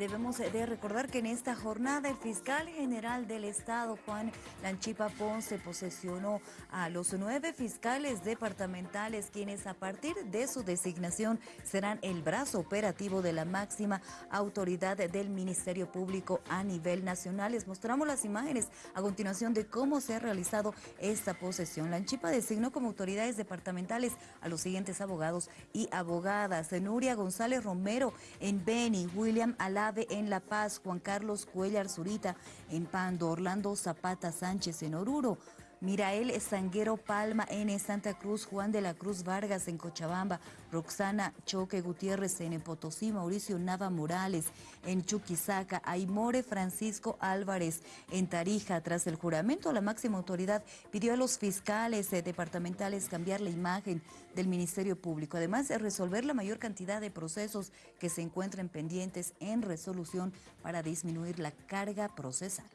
Debemos de recordar que en esta jornada el fiscal general del Estado, Juan Lanchipa Ponce, posesionó a los nueve fiscales departamentales, quienes a partir de su designación serán el brazo operativo de la máxima autoridad del Ministerio Público a nivel nacional. Les mostramos las imágenes a continuación de cómo se ha realizado esta posesión. Lanchipa designó como autoridades departamentales a los siguientes abogados y abogadas. Nuria González Romero en Beni, William Alá en La Paz, Juan Carlos Cuellar Zurita en Pando, Orlando Zapata Sánchez en Oruro, Mirael Sanguero Palma en Santa Cruz, Juan de la Cruz Vargas en Cochabamba, Roxana Choque Gutiérrez en Potosí, Mauricio Nava Morales en Chuquisaca, Aymore Francisco Álvarez en Tarija. Tras el juramento, la máxima autoridad pidió a los fiscales eh, departamentales cambiar la imagen del Ministerio Público, además de resolver la mayor cantidad de procesos que se encuentren pendientes en resolución para disminuir la carga procesal.